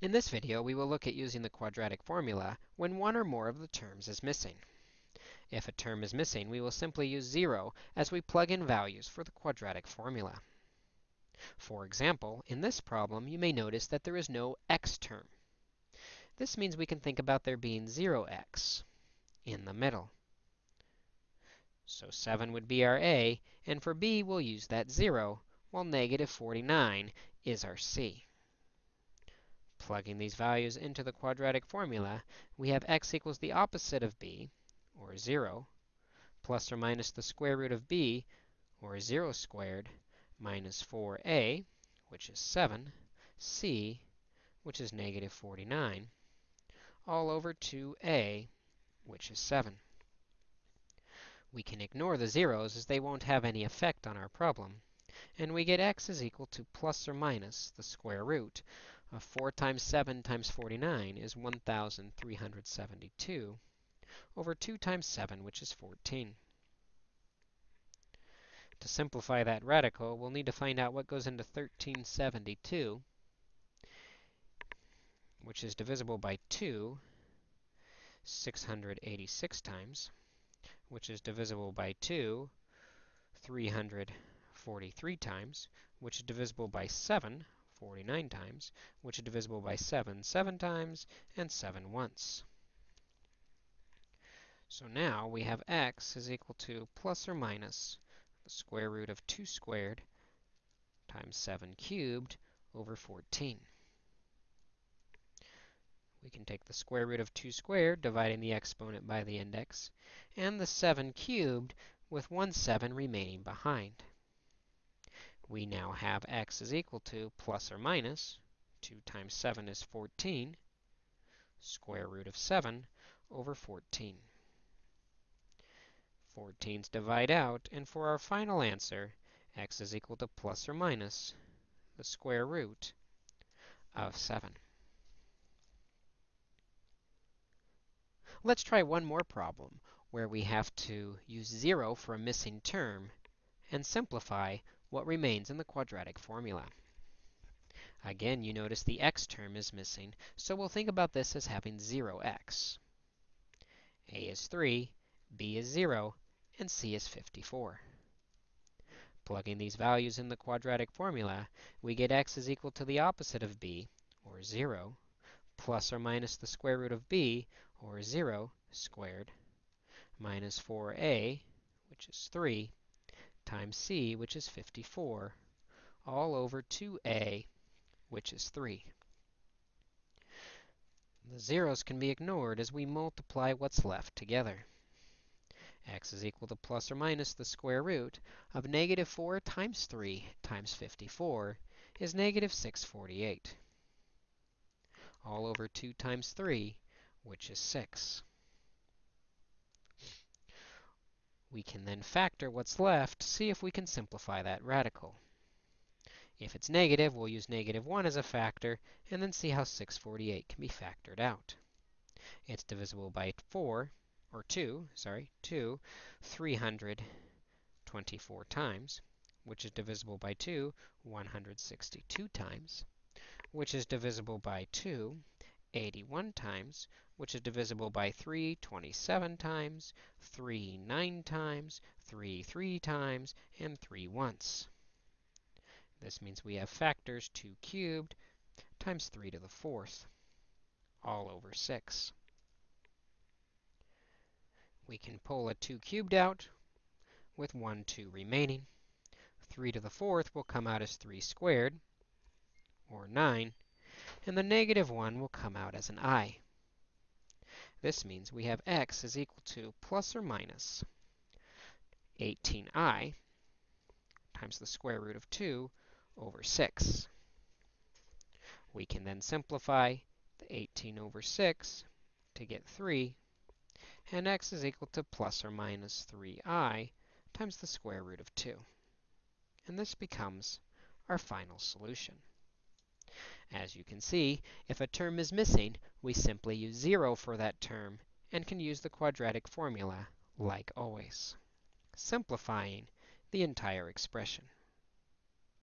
In this video, we will look at using the quadratic formula when one or more of the terms is missing. If a term is missing, we will simply use 0 as we plug in values for the quadratic formula. For example, in this problem, you may notice that there is no x term. This means we can think about there being 0x in the middle. So 7 would be our a, and for b, we'll use that 0, while negative 49 is our c. Plugging these values into the quadratic formula, we have x equals the opposite of b, or 0, plus or minus the square root of b, or 0 squared, minus 4a, which is 7, c, which is negative 49, all over 2a, which is 7. We can ignore the zeros as they won't have any effect on our problem, and we get x is equal to plus or minus the square root uh, 4 times 7 times 49 is 1,372 over 2 times 7, which is 14. To simplify that radical, we'll need to find out what goes into 1372, which is divisible by 2 686 times, which is divisible by 2 343 times, which is divisible by 7 49 times, which is divisible by 7 7 times, and 7 once. So now we have x is equal to plus or minus the square root of 2 squared times 7 cubed over 14. We can take the square root of 2 squared, dividing the exponent by the index, and the 7 cubed with 1 7 remaining behind we now have x is equal to plus or minus 2 times 7 is 14, square root of 7 over 14. 14's divide out, and for our final answer, x is equal to plus or minus the square root of 7. Let's try one more problem where we have to use 0 for a missing term and simplify what remains in the quadratic formula. Again, you notice the x term is missing, so we'll think about this as having 0x. a is 3, b is 0, and c is 54. Plugging these values in the quadratic formula, we get x is equal to the opposite of b, or 0, plus or minus the square root of b, or 0 squared, minus 4a, which is 3, times c, which is 54, all over 2a, which is 3. The zeros can be ignored as we multiply what's left together. x is equal to plus or minus the square root of negative 4 times 3 times 54 is negative 648, all over 2 times 3, which is 6. We can then factor what's left, see if we can simplify that radical. If it's negative, we'll use negative 1 as a factor, and then see how 648 can be factored out. It's divisible by 4, or 2, sorry, 2, 324 times, which is divisible by 2, 162 times, which is divisible by 2, 81 times, which is divisible by 3 27 times, 3 9 times, 3 3 times, and 3 once. This means we have factors 2 cubed times 3 to the fourth, all over 6. We can pull a 2 cubed out with 1 2 remaining. 3 to the fourth will come out as 3 squared, or 9, and the negative 1 will come out as an i. This means we have x is equal to plus or minus 18i times the square root of 2 over 6. We can then simplify the 18 over 6 to get 3, and x is equal to plus or minus 3i times the square root of 2. And this becomes our final solution. As you can see, if a term is missing, we simply use 0 for that term and can use the quadratic formula like always, simplifying the entire expression.